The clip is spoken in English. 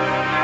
Bye.